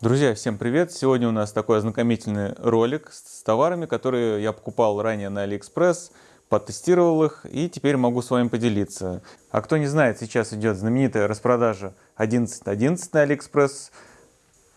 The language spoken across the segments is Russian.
Друзья, всем привет! Сегодня у нас такой ознакомительный ролик с товарами, которые я покупал ранее на Алиэкспресс, потестировал их и теперь могу с вами поделиться. А кто не знает, сейчас идет знаменитая распродажа 11.11 .11 на Алиэкспресс,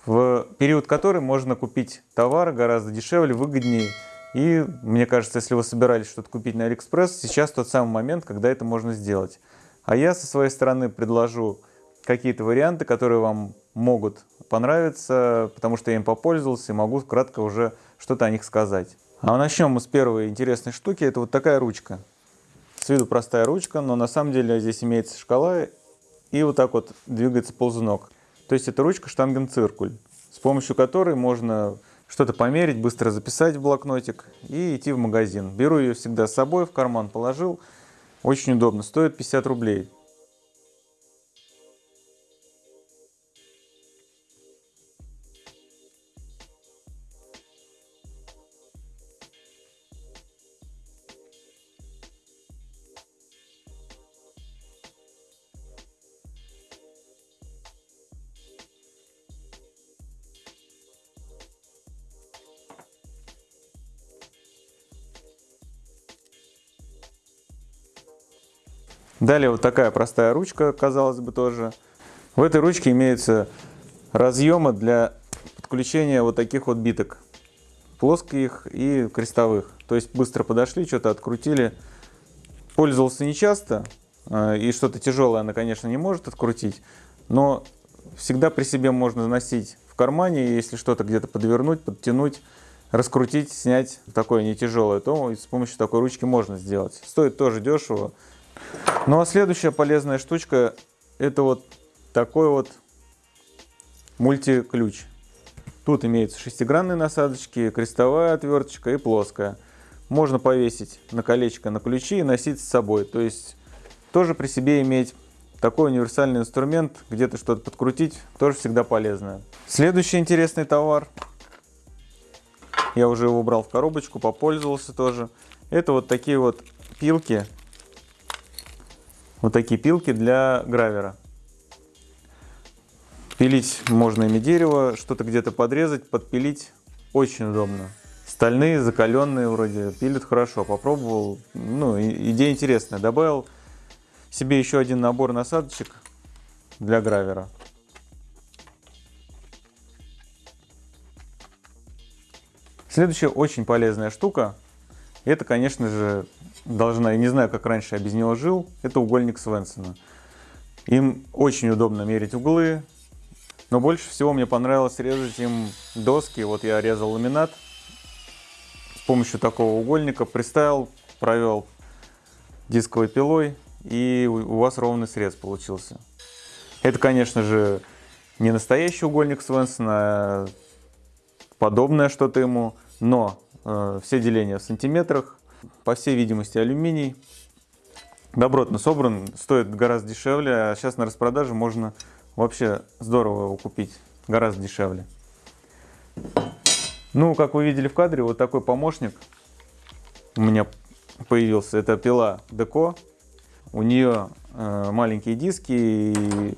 в период которой можно купить товар гораздо дешевле, выгоднее. И мне кажется, если вы собирались что-то купить на Алиэкспресс, сейчас тот самый момент, когда это можно сделать. А я со своей стороны предложу какие-то варианты, которые вам могут понравиться, потому что я им попользовался и могу кратко уже что-то о них сказать. А начнем мы с первой интересной штуки. Это вот такая ручка. С виду простая ручка, но на самом деле здесь имеется шкала и вот так вот двигается ползунок. То есть это ручка штангенциркуль, с помощью которой можно что-то померить, быстро записать в блокнотик и идти в магазин. Беру ее всегда с собой, в карман положил. Очень удобно, стоит 50 рублей. Далее вот такая простая ручка, казалось бы, тоже. В этой ручке имеются разъемы для подключения вот таких вот биток. Плоских и крестовых. То есть быстро подошли, что-то открутили. Пользовался нечасто. А, и что-то тяжелое она, конечно, не может открутить. Но всегда при себе можно носить в кармане. Если что-то где-то подвернуть, подтянуть, раскрутить, снять такое не тяжелое, то с помощью такой ручки можно сделать. Стоит тоже дешево. Ну а следующая полезная штучка это вот такой вот мультиключ. Тут имеются шестигранные насадочки, крестовая отверточка и плоская. Можно повесить на колечко на ключи и носить с собой. То есть тоже при себе иметь такой универсальный инструмент, где-то что-то подкрутить, тоже всегда полезно. Следующий интересный товар. Я уже его убрал в коробочку, попользовался тоже. Это вот такие вот пилки вот такие пилки для гравера. Пилить можно ими дерево, что-то где-то подрезать, подпилить. Очень удобно. Стальные, закаленные вроде, пилят хорошо. Попробовал, ну, идея интересная. Добавил себе еще один набор насадочек для гравера. Следующая очень полезная штука, это, конечно же, должна, я не знаю, как раньше я без него жил, это угольник Свенсона. Им очень удобно мерить углы, но больше всего мне понравилось резать им доски. Вот я резал ламинат с помощью такого угольника, приставил, провел дисковой пилой, и у вас ровный срез получился. Это, конечно же, не настоящий угольник Свенсона, а подобное что-то ему, но э, все деления в сантиметрах, по всей видимости, алюминий. Добротно собран, стоит гораздо дешевле, а сейчас на распродаже можно вообще здорово его купить, гораздо дешевле. Ну, как вы видели в кадре, вот такой помощник у меня появился. Это пила Деко. У нее э, маленькие диски, и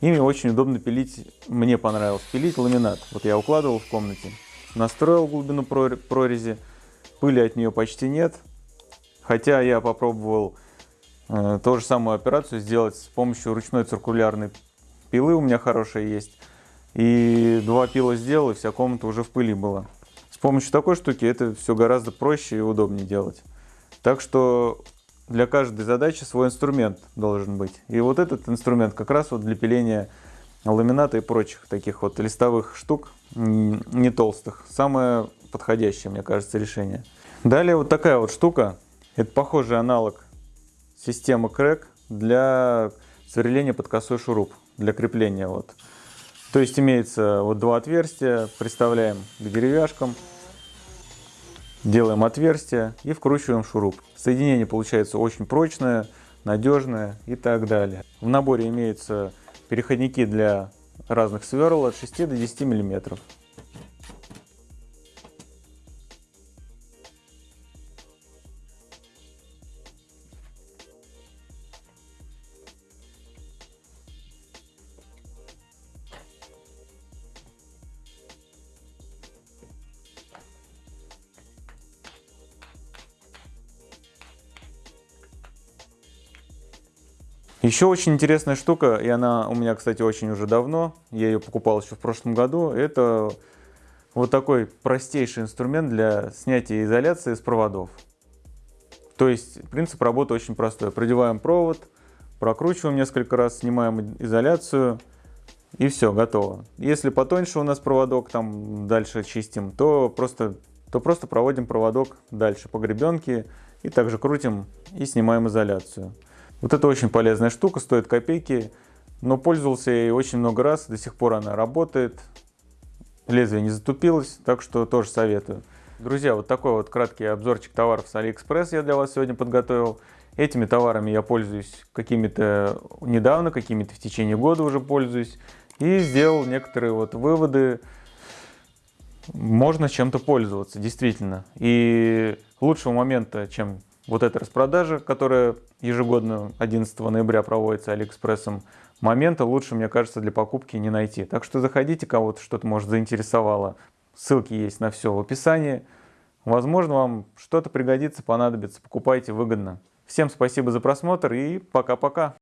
ими очень удобно пилить. Мне понравилось пилить ламинат. Вот я укладывал в комнате, настроил глубину прорези пыли от нее почти нет. Хотя я попробовал э, ту же самую операцию сделать с помощью ручной циркулярной пилы, у меня хорошая есть. И два пила сделал, и вся комната уже в пыли была. С помощью такой штуки это все гораздо проще и удобнее делать. Так что для каждой задачи свой инструмент должен быть. И вот этот инструмент как раз вот для пиления ламината и прочих таких вот листовых штук, не толстых. Самое подходящее, мне кажется, решение. Далее вот такая вот штука. Это похожий аналог системы Crack для сверления под косой шуруп, для крепления. Вот. То есть имеется вот два отверстия, приставляем к деревяшкам, делаем отверстие и вкручиваем шуруп. Соединение получается очень прочное, надежное и так далее. В наборе имеются переходники для разных сверл от 6 до 10 миллиметров. Еще очень интересная штука, и она у меня, кстати, очень уже давно, я ее покупал еще в прошлом году, это вот такой простейший инструмент для снятия изоляции с проводов. То есть принцип работы очень простой. Продеваем провод, прокручиваем несколько раз, снимаем изоляцию и все, готово. Если потоньше у нас проводок, там дальше чистим, то просто, то просто проводим проводок дальше по гребенке и также крутим и снимаем изоляцию. Вот это очень полезная штука, стоит копейки, но пользовался ей очень много раз, до сих пор она работает, лезвие не затупилось, так что тоже советую. Друзья, вот такой вот краткий обзорчик товаров с Алиэкспресс я для вас сегодня подготовил. Этими товарами я пользуюсь какими-то недавно, какими-то в течение года уже пользуюсь. И сделал некоторые вот выводы. Можно чем-то пользоваться, действительно. И лучшего момента, чем вот эта распродажа, которая ежегодно 11 ноября проводится Алиэкспрессом, момента лучше, мне кажется, для покупки не найти. Так что заходите, кого-то что-то может заинтересовало. Ссылки есть на все в описании. Возможно, вам что-то пригодится, понадобится. Покупайте выгодно. Всем спасибо за просмотр и пока-пока.